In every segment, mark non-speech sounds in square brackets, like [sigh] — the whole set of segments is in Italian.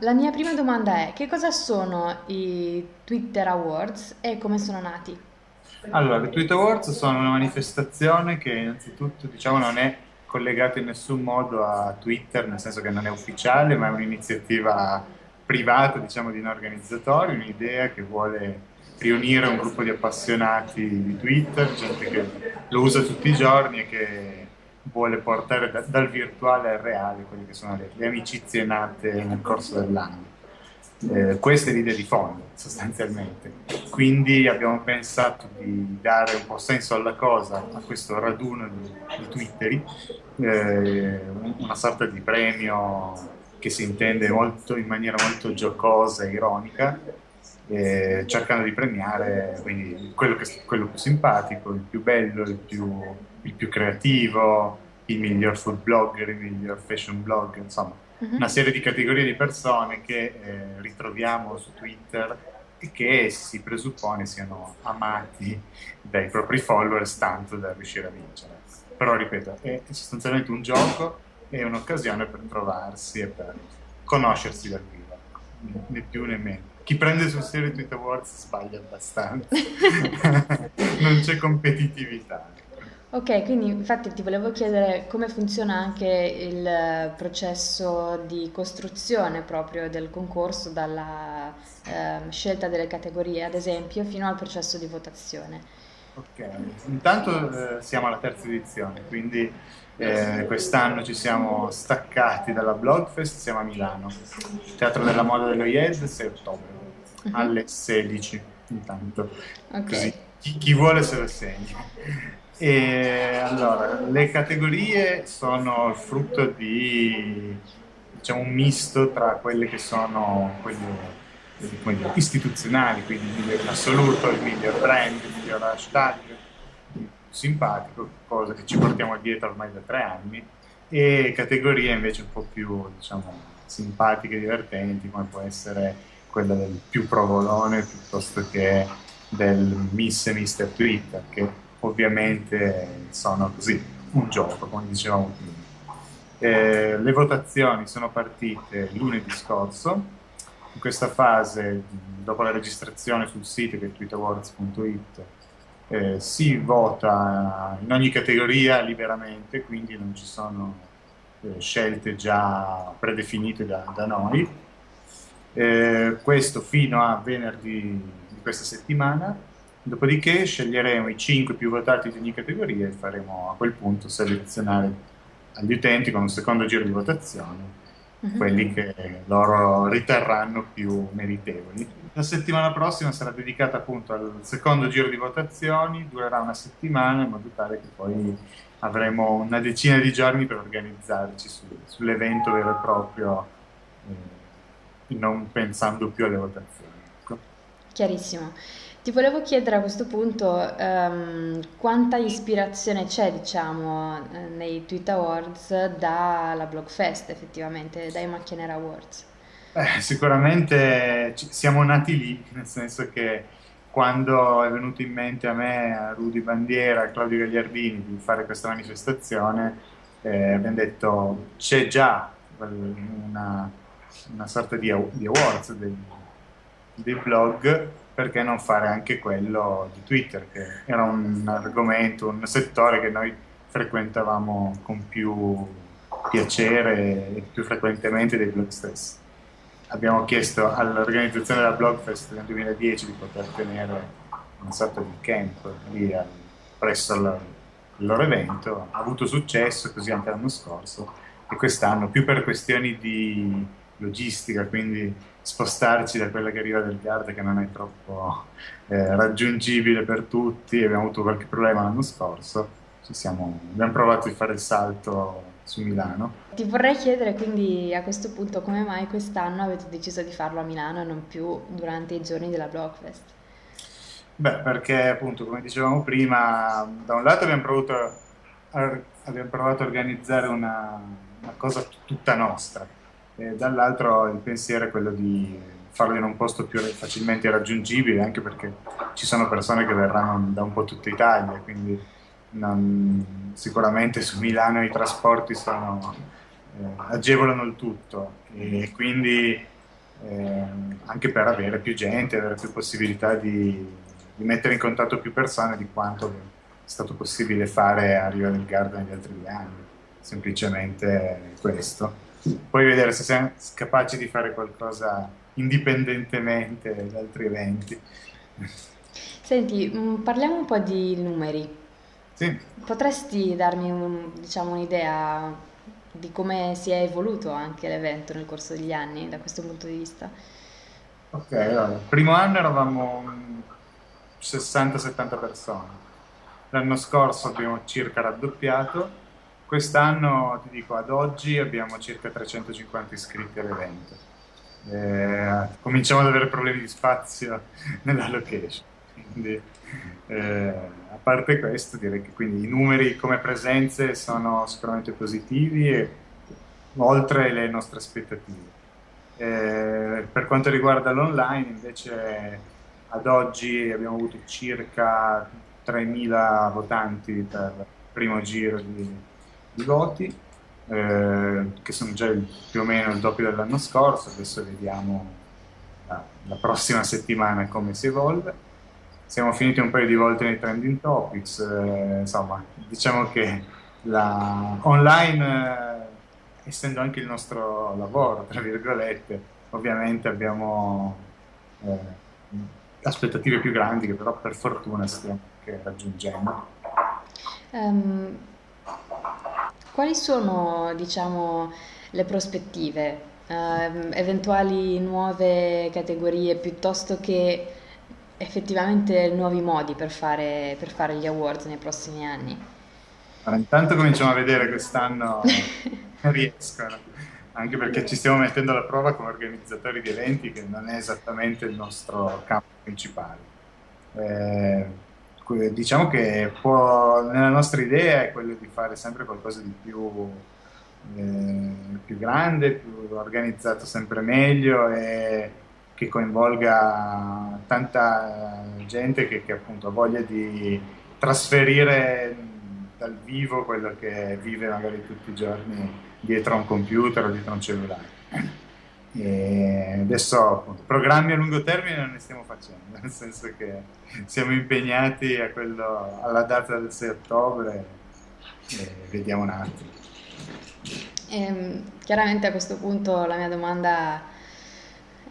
la mia prima domanda è che cosa sono i Twitter Awards e come sono nati? Allora, i Twitter Awards sono una manifestazione che innanzitutto diciamo non è collegata in nessun modo a Twitter, nel senso che non è ufficiale, ma è un'iniziativa privata, diciamo, di un organizzatore, un'idea che vuole riunire un gruppo di appassionati di Twitter, gente che lo usa tutti i giorni e che vuole portare da, dal virtuale al reale quelle che sono le, le amicizie nate nel corso dell'anno. Eh, questa è l'idea di fondo, sostanzialmente. Quindi abbiamo pensato di dare un po' senso alla cosa, a questo raduno di, di twitteri, eh, una sorta di premio che si intende molto, in maniera molto giocosa e ironica, eh, cercando di premiare quindi, quello, che, quello, più simpatico, il più bello, il più, il più, creativo, il miglior food blogger, il miglior fashion blogger, insomma, uh-huh. una serie di categorie di persone che eh, ritroviamo su Twitter e che si presuppone siano amati dai propri followers tanto da riuscire a vincere. Però ripeto, è sostanzialmente un gioco è un'occasione per trovarsi e per conoscersi dal vivo, né più né meno. Chi prende sul serio Twitter Awards sbaglia abbastanza, [laughs] non c'è competitività. Ok, quindi infatti ti volevo chiedere come funziona anche il processo di costruzione proprio del concorso, dalla eh, scelta delle categorie ad esempio, fino al processo di votazione. Ok, intanto eh, siamo alla terza edizione, quindi eh, quest'anno ci siamo staccati dalla Blogfest, siamo a Milano, Teatro della Moda dello IED, 6 ottobre, uh-huh. alle 16 intanto, okay. così chi, chi, vuole se lo segna. E allora, le categorie sono il frutto di diciamo, un misto tra quelle che sono quelle dire, istituzionali, quindi il miglior assoluto, il miglior brand, il miglior hashtag, simpatico, cosa che ci portiamo dietro ormai da tre anni, e categorie invece un po' più diciamo, simpatiche divertenti, come può essere quella del più provolone piuttosto che del Miss e Mister Twitter, che ovviamente sono così, un gioco, come dicevamo prima. Eh, le votazioni sono partite lunedì scorso, in questa fase, dopo la registrazione sul sito che è tweetawards.it, eh, si vota in ogni categoria liberamente, quindi non ci sono eh, scelte già predefinite da, da noi. Eh, questo fino a venerdì di questa settimana, dopodiché sceglieremo i 5 più votati di ogni categoria e faremo a quel punto selezionare agli utenti con un secondo giro di votazione uh-huh. quelli che loro riterranno più meritevoli. La settimana prossima sarà dedicata appunto al secondo giro di votazioni, durerà una settimana in modo tale che poi avremo una decina di giorni per organizzarci su, sull'evento vero e proprio, eh, non pensando più alle votazioni. Ecco. Chiarissimo. Ti volevo chiedere a questo punto um, quanta ispirazione c'è, diciamo, eh, nei Tweet Awards dalla Blogfest, effettivamente, dai Macchianera Awards. Eh, sicuramente siamo nati lì, nel senso che quando è venuto in mente a me, a Rudy Bandiera, a Claudio Gagliardini di fare questa manifestazione, eh, abbiamo detto c'è già una, una sorta di, di awards dei, dei blog perché non fare anche quello di Twitter, che era un argomento, un settore che noi frequentavamo con più piacere e più frequentemente dei blog stessi. Abbiamo chiesto all'organizzazione della Blogfest nel 2010 di poter tenere una sorta di camp lì presso il loro evento, ha avuto successo così anche l'anno scorso e quest'anno più per questioni di logistica, quindi spostarci da quella che arriva del Garda che non è troppo eh, raggiungibile per tutti, abbiamo avuto qualche problema l'anno scorso, siamo, abbiamo provato di fare il salto su Milano. Ti vorrei chiedere quindi a questo punto come mai quest'anno avete deciso di farlo a Milano e non più durante i giorni della Blockfest? Beh, perché appunto, come dicevamo prima, da un lato abbiamo provato a, abbiamo provato a organizzare una, una cosa tutta nostra, e dall'altro il pensiero è quello di farlo in un posto più facilmente raggiungibile, anche perché ci sono persone che verranno da un po' tutta Italia, quindi non, sicuramente su Milano i trasporti sono, eh, agevolano il tutto e quindi eh, anche per avere più gente, avere più possibilità di, di, mettere in contatto più persone di quanto è stato possibile fare a Riva del Garda negli altri due anni. Semplicemente questo. Poi vedere se siamo capaci di fare qualcosa indipendentemente da altri eventi. Senti, mm, parliamo un po' di numeri. Sì. Potresti darmi un- diciamo, un'idea di come si è evoluto anche l'evento nel corso degli anni da questo punto di vista? Ok, allora, il primo anno eravamo 60-70 persone, l'anno scorso abbiamo circa raddoppiato, quest'anno ti dico ad oggi abbiamo circa 350 iscritti all'evento. Eh, cominciamo ad avere problemi di spazio [laughs] nella location, quindi eh, a parte questo direi che quindi i numeri come presenze sono sicuramente positivi e oltre le nostre aspettative. Eh, per quanto riguarda l'online invece ad oggi abbiamo avuto circa 3.000 votanti per il primo giro di, di voti, eh, che sono già il, più o meno il doppio dell'anno scorso, adesso vediamo la, la prossima settimana come si evolve siamo finiti un paio di volte nei trending topics, eh, insomma, diciamo che la online, eh, essendo anche il nostro lavoro, tra virgolette, ovviamente abbiamo eh, aspettative più grandi che però per fortuna stiamo raggiungendo. Ehm, quali sono, diciamo, le prospettive? Ehm, eventuali nuove categorie piuttosto che effettivamente nuovi modi per fare, per fare gli awards nei prossimi anni. Allora, intanto cominciamo a vedere quest'anno [laughs] riescono, anche perché ci stiamo mettendo alla prova come organizzatori di eventi che non è esattamente il nostro campo principale. Eh, diciamo che può, nella nostra idea è quello di fare sempre qualcosa di più, eh, più grande, più organizzato sempre meglio e che coinvolga tanta gente che, che appunto ha voglia di trasferire dal vivo quello che vive magari tutti i giorni dietro a un computer o dietro a un cellulare. E adesso appunto, programmi a lungo termine non ne stiamo facendo, [laughs] nel senso che siamo impegnati quello, alla data del 6 ottobre e vediamo un attimo. E, ehm, chiaramente a questo punto la mia domanda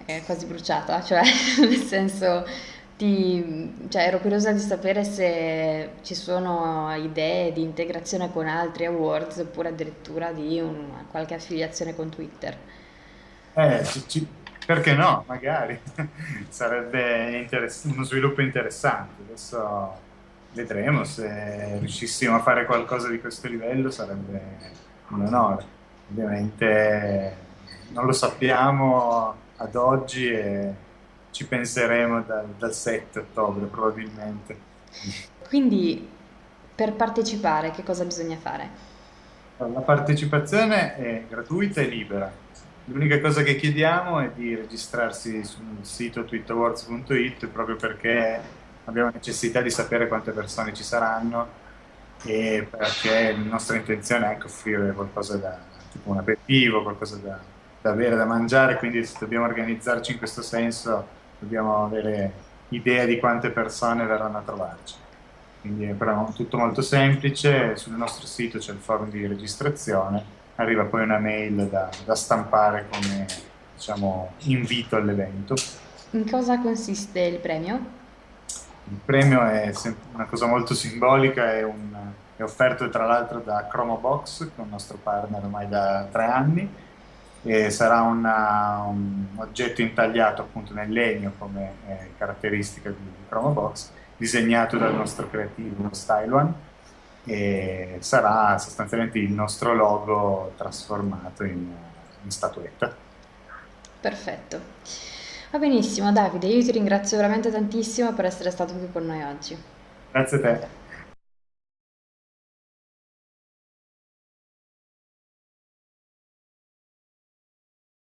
è quasi bruciata, cioè [laughs] nel senso ti, cioè, ero curiosa di sapere se ci sono idee di integrazione con altri awards oppure addirittura di una, qualche affiliazione con Twitter. Eh, ci, ci, perché no? Magari [laughs] sarebbe uno sviluppo interessante. Adesso vedremo se riuscissimo a fare qualcosa di questo livello, sarebbe un onore. Ovviamente non lo sappiamo ad oggi e ci penseremo dal, dal 7 ottobre probabilmente. Quindi per partecipare che cosa bisogna fare? La partecipazione è gratuita e libera. L'unica cosa che chiediamo è di registrarsi sul sito twitawards.it proprio perché abbiamo necessità di sapere quante persone ci saranno e perché la nostra intenzione è anche offrire qualcosa da tipo un aperitivo, qualcosa da, da bere, da mangiare, quindi se dobbiamo organizzarci in questo senso dobbiamo avere idea di quante persone verranno a trovarci. Quindi è però tutto molto semplice, sul nostro sito c'è il forum di registrazione, arriva poi una mail da, da stampare come diciamo, invito all'evento. In cosa consiste il premio? Il premio è una cosa molto simbolica, è, un, è offerto tra l'altro da Chromobox, che è un nostro partner ormai da tre anni, e sarà una, un oggetto intagliato appunto nel legno come eh, caratteristica di, di Chromobox, disegnato dal nostro creativo Style One e sarà sostanzialmente il nostro logo trasformato in, in statuetta. Perfetto. Va benissimo Davide, io ti ringrazio veramente tantissimo per essere stato qui con noi oggi. Grazie a te.